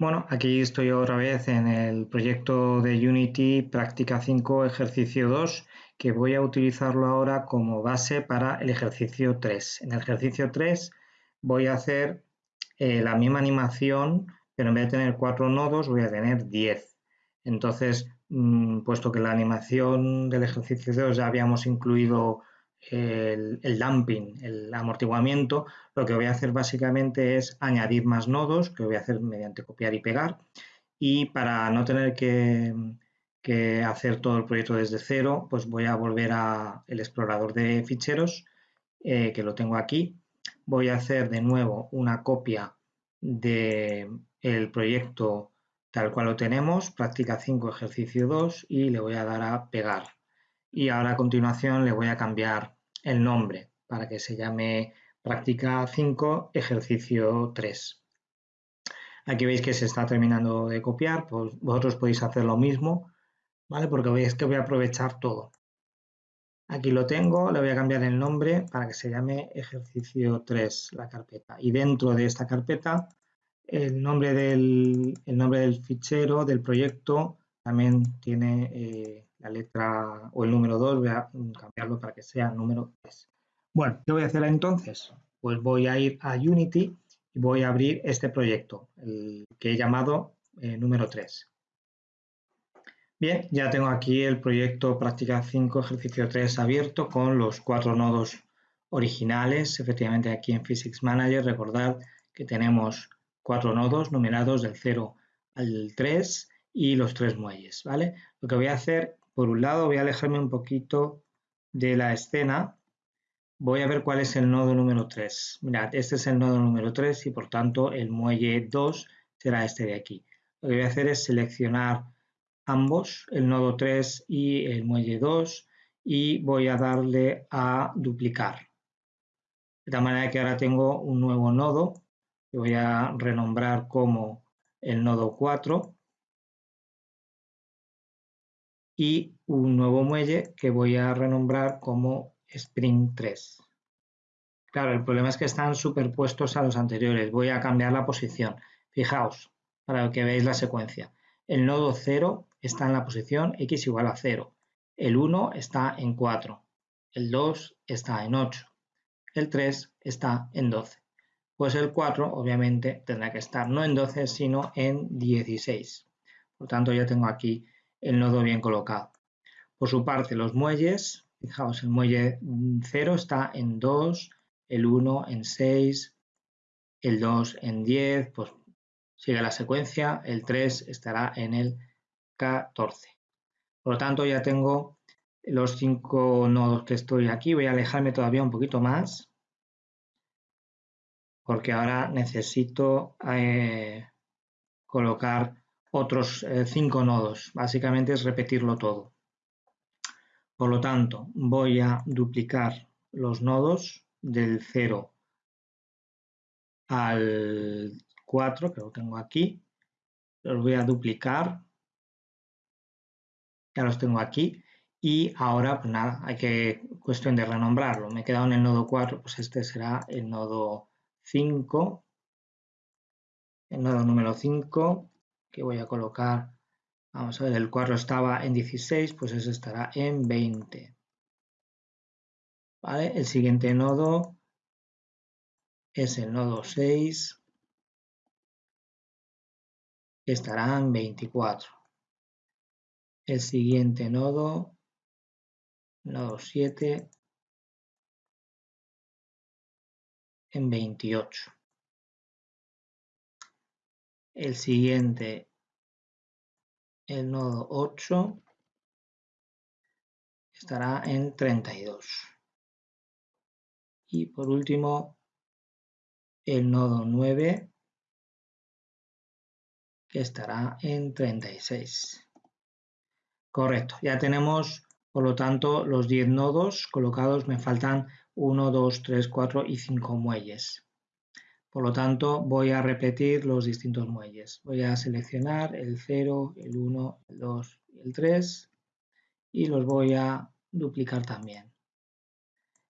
Bueno, aquí estoy otra vez en el proyecto de Unity Práctica 5 Ejercicio 2 que voy a utilizarlo ahora como base para el ejercicio 3. En el ejercicio 3 voy a hacer eh, la misma animación, pero en vez de tener cuatro nodos voy a tener 10. Entonces, mm, puesto que la animación del ejercicio 2 ya habíamos incluido el, dumping, el amortiguamiento, lo que voy a hacer básicamente es añadir más nodos, que voy a hacer mediante copiar y pegar. Y para no tener que, hacer todo el proyecto desde cero, pues voy a volver al explorador de ficheros, eh, que lo tengo aquí. Voy a hacer de nuevo una copia del el proyecto tal cual lo tenemos, práctica 5, ejercicio 2, y le voy a dar a pegar. Y ahora a continuación le voy a cambiar el nombre para que se llame práctica 5, ejercicio 3. Aquí veis que se está terminando de copiar, pues vosotros podéis hacer lo mismo ¿vale? Porque veis que voy a aprovechar todo. Aquí lo tengo, le voy a cambiar el nombre para que se llame ejercicio 3 la carpeta. Y dentro de esta carpeta, el nombre del, el nombre del fichero, del proyecto, también tiene eh, la letra o el número 2, voy a cambiarlo para que sea número 3. Bueno, ¿qué voy a hacer entonces? Pues voy a ir a Unity y voy a abrir este proyecto, el que he llamado eh, número 3. Bien, ya tengo aquí el proyecto Práctica 5, ejercicio 3 abierto con los cuatro nodos originales. Efectivamente, aquí en Physics Manager, recordad que tenemos cuatro nodos numerados del 0 al 3 y los tres muelles, ¿vale? Lo que voy a hacer, por un lado, voy a alejarme un poquito de la escena. Voy a ver cuál es el nodo número 3. Mirad, este es el nodo número 3 y, por tanto, el muelle 2 será este de aquí. Lo que voy a hacer es seleccionar ambos, el nodo 3 y el muelle 2, y voy a darle a duplicar. De tal manera que ahora tengo un nuevo nodo que voy a renombrar como el nodo 4 y un nuevo muelle que voy a renombrar como Spring 3. Claro, el problema es que están superpuestos a los anteriores. Voy a cambiar la posición. Fijaos, para que veáis la secuencia. El nodo 0 está en la posición x igual a 0. El 1 está en 4. El 2 está en 8. El 3 está en 12. Pues el 4 obviamente tendrá que estar no en 12 sino en 16. Por tanto ya tengo aquí el nodo bien colocado. Por su parte los muelles, fijaos el muelle 0 está en 2, el 1 en 6, el 2 en 10, pues sigue la secuencia, el 3 estará en el 14. Por lo tanto, ya tengo los cinco nodos que estoy aquí. Voy a alejarme todavía un poquito más porque ahora necesito eh, colocar otros eh, cinco nodos. Básicamente es repetirlo todo. Por lo tanto, voy a duplicar los nodos del 0 al 4, que lo tengo aquí. Los voy a duplicar ya los tengo aquí y ahora pues nada, hay que cuestión de renombrarlo. Me he quedado en el nodo 4, pues este será el nodo 5, el nodo número 5 que voy a colocar, vamos a ver, el 4 estaba en 16, pues ese estará en 20. ¿Vale? El siguiente nodo es el nodo 6, que estará en 24 el siguiente nodo, nodo 7, en 28. El siguiente, el nodo 8, estará en 32. Y por último, el nodo 9, que estará en 36. Correcto, ya tenemos, por lo tanto, los 10 nodos colocados, me faltan 1, 2, 3, 4 y 5 muelles. Por lo tanto, voy a repetir los distintos muelles. Voy a seleccionar el 0, el 1, el 2 y el 3 y los voy a duplicar también.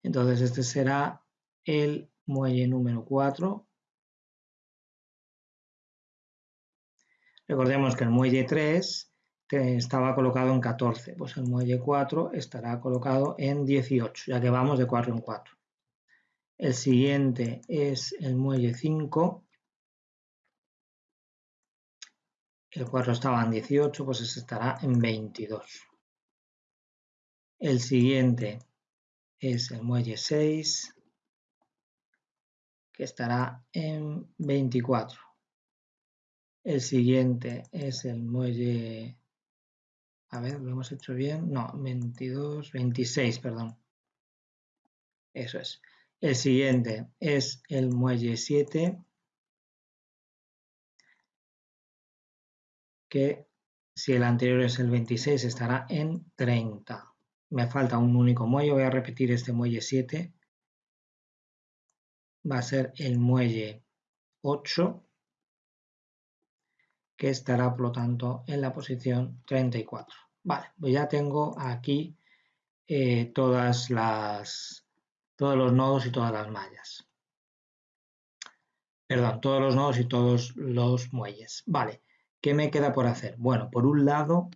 Entonces, este será el muelle número 4 Recordemos que el muelle 3 estaba colocado en 14, pues el muelle 4 estará colocado en 18, ya que vamos de 4 en 4. El siguiente es el muelle 5. El 4 estaba en 18, pues ese estará en 22. El siguiente es el muelle 6, que estará en 24. El siguiente es el muelle... A ver, ¿lo hemos hecho bien? No, 22, 26, perdón. Eso es. El siguiente es el muelle 7, que si el anterior es el 26 estará en 30. Me falta un único muelle, voy a repetir este muelle 7. Va a ser el muelle 8, que estará por lo tanto en la posición 34. Vale, pues ya tengo aquí eh, todas las, todos los nodos y todas las mallas. Perdón, todos los nodos y todos los muelles. Vale, ¿qué me queda por hacer? Bueno, por un lado,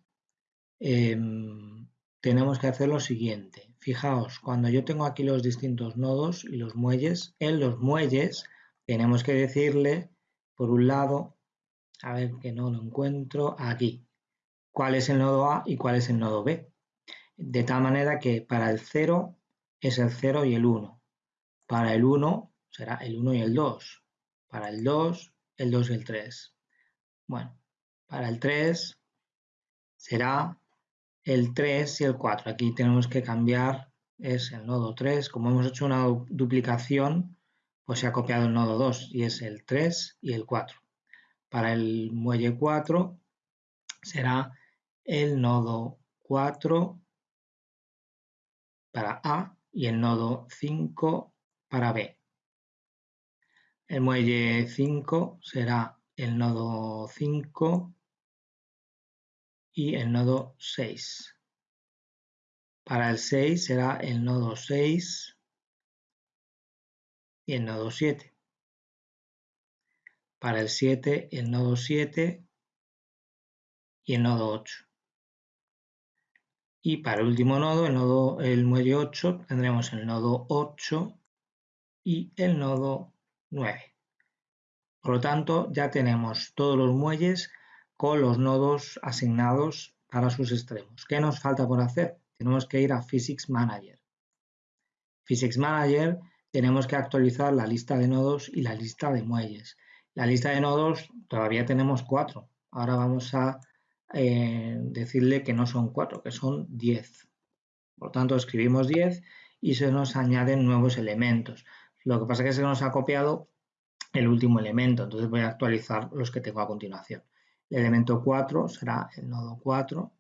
em, tenemos que hacer lo siguiente. Fijaos, cuando yo tengo aquí los distintos nodos y los muelles, en los muelles tenemos que decirle, por un lado, a ver que no lo encuentro, aquí, cuál es el nodo A y cuál es el nodo B. De tal manera que para el 0 es el 0 y el 1. Para el 1 será el 1 y el 2. Para el 2, el 2 y el 3. Bueno, para el 3 será el 3 y el 4. Aquí tenemos que cambiar, es el nodo 3. Como hemos hecho una duplicación, pues se ha copiado el nodo 2 y es el 3 y el 4. Para el muelle 4 será el nodo 4 para A y el nodo 5 para B. El muelle 5 será el nodo 5 y el nodo 6. Para el 6 será el nodo 6 y el nodo 7. Para el 7 el nodo 7 y el nodo 8. Y para el último nodo, el, nodo, el muelle 8, tendremos el nodo 8 y el nodo 9. Por lo tanto, ya tenemos todos los muelles con los nodos asignados para sus extremos. ¿Qué nos falta por hacer? Tenemos que ir a Physics Manager. Physics Manager tenemos que actualizar la lista de nodos y la lista de muelles. La lista de nodos todavía tenemos cuatro. Ahora vamos a eh, decirle que no son 4, que son 10. Por tanto, escribimos 10 y se nos añaden nuevos elementos. Lo que pasa es que se nos ha copiado el último elemento, entonces voy a actualizar los que tengo a continuación. El elemento 4 será el nodo 4.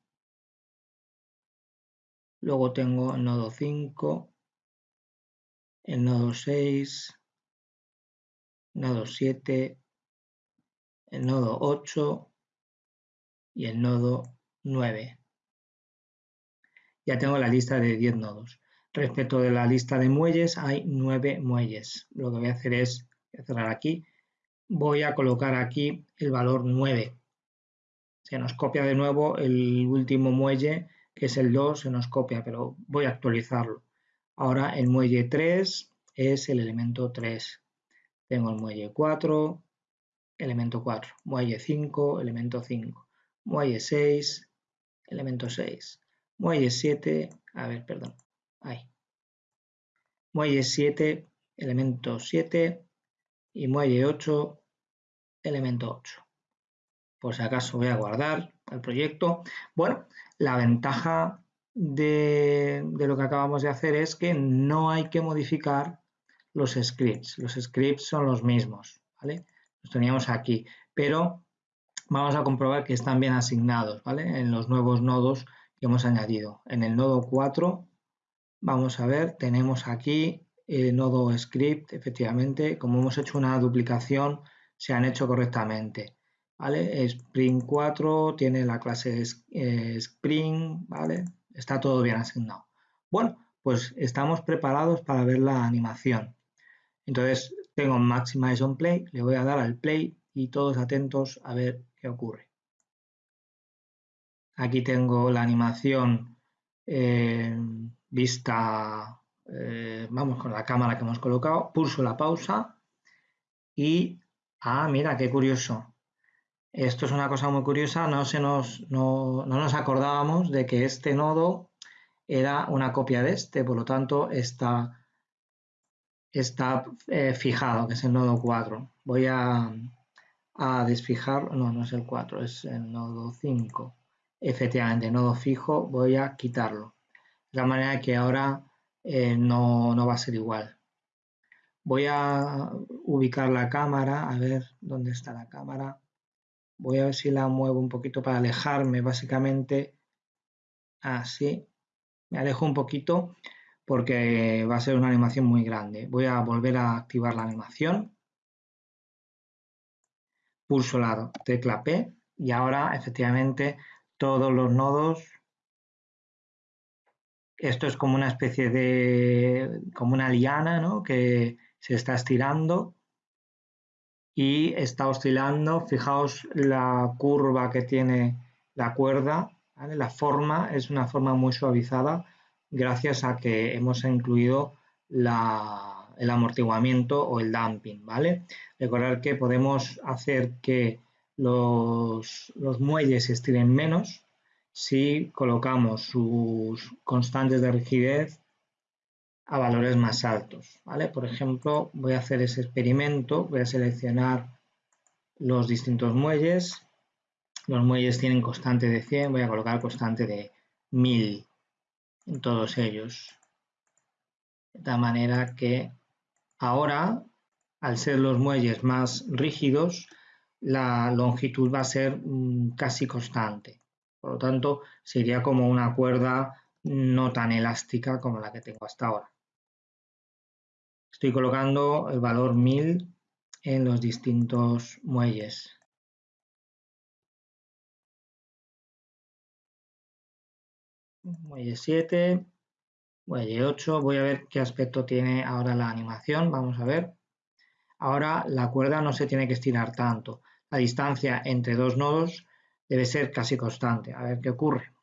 Luego tengo el nodo 5, el nodo 6, el nodo 7, el nodo 8, y el nodo 9. Ya tengo la lista de 10 nodos. Respecto de la lista de muelles, hay 9 muelles. Lo que voy a hacer es cerrar aquí. Voy a colocar aquí el valor 9. Se nos copia de nuevo el último muelle, que es el 2, se nos copia, pero voy a actualizarlo. Ahora el muelle 3 es el elemento 3. Tengo el muelle 4, elemento 4. Muelle 5, elemento 5 muelle 6, elemento 6, muelle 7, a ver, perdón, ahí, muelle 7, elemento 7 y muelle 8, elemento 8. Por si acaso voy a guardar el proyecto. Bueno, la ventaja de, de, lo que acabamos de hacer es que no hay que modificar los scripts. Los scripts son los mismos, ¿vale? Los teníamos aquí, pero vamos a comprobar que están bien asignados ¿vale? en los nuevos nodos que hemos añadido. En el nodo 4, vamos a ver, tenemos aquí el nodo script, efectivamente, como hemos hecho una duplicación, se han hecho correctamente. ¿vale? Spring 4 tiene la clase eh, Spring, ¿vale? está todo bien asignado. Bueno, pues estamos preparados para ver la animación. Entonces, tengo Maximize on Play, le voy a dar al Play y todos atentos a ver qué ocurre. Aquí tengo la animación eh, vista, eh, vamos con la cámara que hemos colocado, pulso la pausa y, ah, mira, qué curioso. Esto es una cosa muy curiosa, no, se nos, no, nos acordábamos de que este nodo era una copia de este, por lo tanto está, está eh, fijado, que es el nodo 4. Voy a, a desfijar, no, no es el 4, es el nodo 5. Efectivamente, nodo fijo, voy a quitarlo. De la manera que ahora eh, no, no va a ser igual. Voy a ubicar la cámara, a ver dónde está la cámara. Voy a ver si la muevo un poquito para alejarme, básicamente. Así. Me alejo un poquito porque va a ser una animación muy grande. Voy a volver a activar la animación. Pulso la tecla P y ahora efectivamente todos los nodos. Esto es como una especie de, como una liana, ¿no? Que se está estirando y está oscilando. Fijaos la curva que tiene la cuerda, La forma es una forma muy suavizada gracias a que hemos incluido el amortiguamiento o el damping, ¿vale? Recordar que podemos hacer que los, muelles se estiren menos si colocamos sus constantes de rigidez a valores más altos. ¿vale? Por ejemplo, voy a hacer ese experimento, voy a seleccionar los distintos muelles. Los muelles tienen constante de 100, voy a colocar constante de 1000 en todos ellos. De tal manera que ahora, al ser los muelles más rígidos, la longitud va a ser mm, casi constante. Por lo tanto, sería como una cuerda no tan elástica como la que tengo hasta ahora. Estoy colocando el valor 1000 en los distintos muelles. Muelle 7, muelle 8. Voy a ver qué aspecto tiene ahora la animación. Vamos a ver. Ahora la cuerda no se tiene que estirar tanto. La distancia entre dos nodos debe ser casi constante. A ver qué ocurre.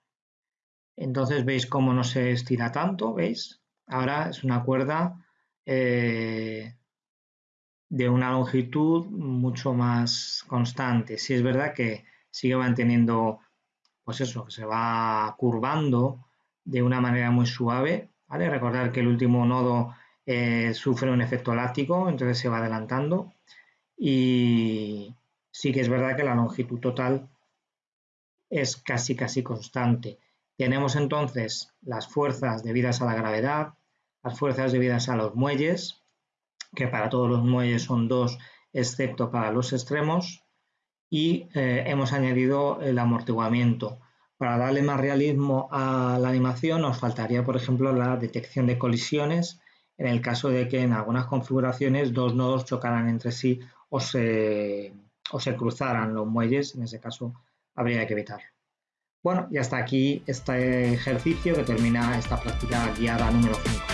Entonces veis cómo no se estira tanto, ¿veis? Ahora es una cuerda eh, de una longitud mucho más constante. Si es verdad que sigue manteniendo, pues eso, se va curvando de una manera muy suave. ¿Vale? Recordar que el último nodo eh, sufre un efecto látigo, entonces se va adelantando. Y sí que es verdad que la longitud total es casi casi constante. Tenemos entonces las fuerzas debidas a la gravedad, las fuerzas debidas a los muelles, que para todos los muelles son dos, excepto para los extremos, y eh, hemos añadido el amortiguamiento. Para darle más realismo a la animación nos faltaría, por ejemplo, la detección de colisiones en el caso de que en algunas configuraciones dos nodos chocaran entre sí o se, o se cruzaran los muelles, en ese caso habría que evitarlo. Bueno, y hasta aquí este ejercicio que termina esta práctica guiada número 5.